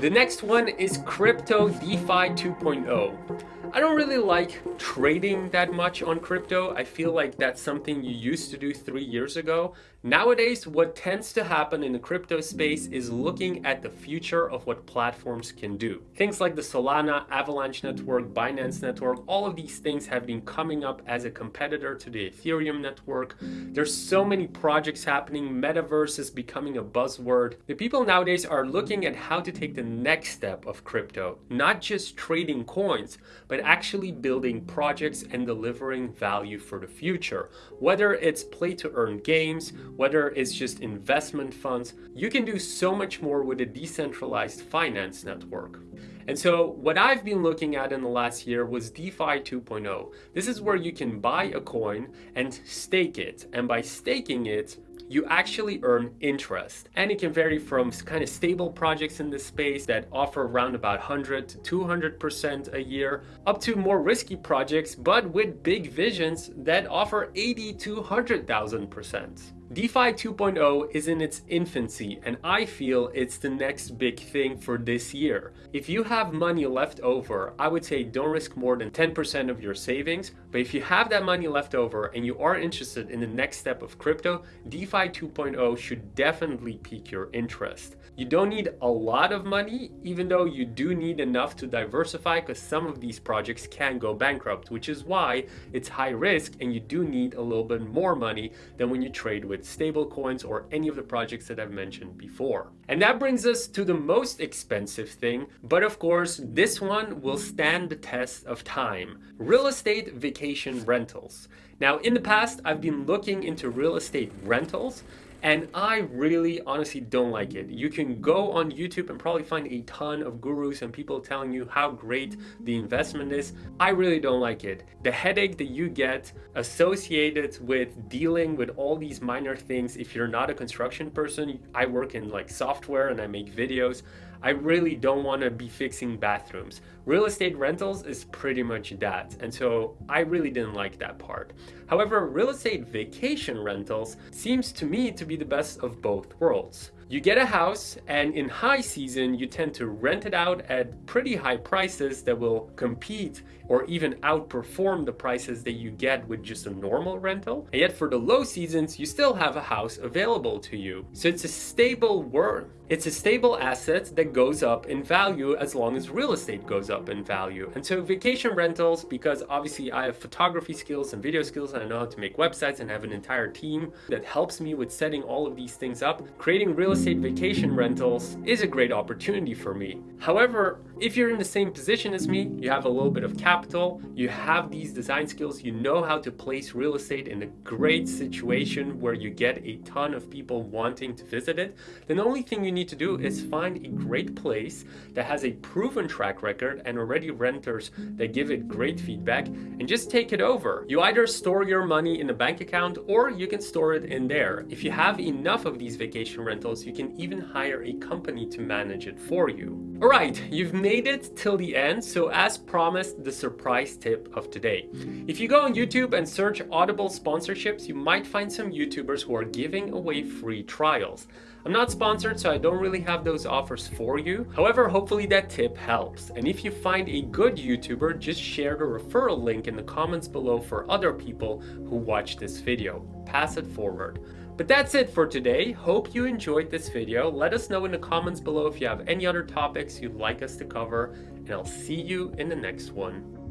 The next one is Crypto DeFi 2.0. I don't really like trading that much on crypto. I feel like that's something you used to do three years ago. Nowadays, what tends to happen in the crypto space is looking at the future of what platforms can do. Things like the Solana, Avalanche network, Binance network, all of these things have been coming up as a competitor to the Ethereum network. There's so many projects happening. Metaverse is becoming a buzzword. The people nowadays are looking at how to take the next step of crypto, not just trading coins, but actually building projects and delivering value for the future. Whether it's play to earn games, whether it's just investment funds, you can do so much more with a decentralized finance network. And so what I've been looking at in the last year was DeFi 2.0. This is where you can buy a coin and stake it. And by staking it, you actually earn interest. And it can vary from kind of stable projects in this space that offer around about 100 to 200% a year, up to more risky projects, but with big visions that offer 80 to 100,000%. DeFi 2.0 is in its infancy and I feel it's the next big thing for this year. If you have money left over, I would say don't risk more than 10% of your savings, but if you have that money left over and you are interested in the next step of crypto, DeFi 2.0 should definitely pique your interest. You don't need a lot of money, even though you do need enough to diversify because some of these projects can go bankrupt, which is why it's high risk and you do need a little bit more money than when you trade with stable coins or any of the projects that I've mentioned before. And that brings us to the most expensive thing, but of course, this one will stand the test of time. Real estate vacation rentals. Now, in the past, I've been looking into real estate rentals and I really honestly don't like it. You can go on YouTube and probably find a ton of gurus and people telling you how great the investment is. I really don't like it. The headache that you get associated with dealing with all these minor things if you're not a construction person, I work in like software and I make videos. I really don't want to be fixing bathrooms. Real estate rentals is pretty much that. And so I really didn't like that part. However, real estate vacation rentals seems to me to be the best of both worlds. You get a house and in high season, you tend to rent it out at pretty high prices that will compete or even outperform the prices that you get with just a normal rental. And yet for the low seasons, you still have a house available to you. So it's a stable word. It's a stable asset that goes up in value as long as real estate goes up in value. And so vacation rentals, because obviously I have photography skills and video skills and I know how to make websites and have an entire team that helps me with setting all of these things up, creating real estate vacation rentals is a great opportunity for me. However, if you're in the same position as me, you have a little bit of capital, you have these design skills, you know how to place real estate in a great situation where you get a ton of people wanting to visit it, then the only thing you need to do is find a great place that has a proven track record and already renters that give it great feedback and just take it over. You either store your money in a bank account or you can store it in there. If you have enough of these vacation rentals, you can even hire a company to manage it for you. Alright, you've made it till the end, so as promised, the surprise tip of today. If you go on YouTube and search Audible sponsorships, you might find some YouTubers who are giving away free trials. I'm not sponsored, so I don't really have those offers for you. However, hopefully that tip helps. And if you find a good YouTuber, just share the referral link in the comments below for other people who watch this video. Pass it forward. But that's it for today. Hope you enjoyed this video. Let us know in the comments below if you have any other topics you'd like us to cover, and I'll see you in the next one.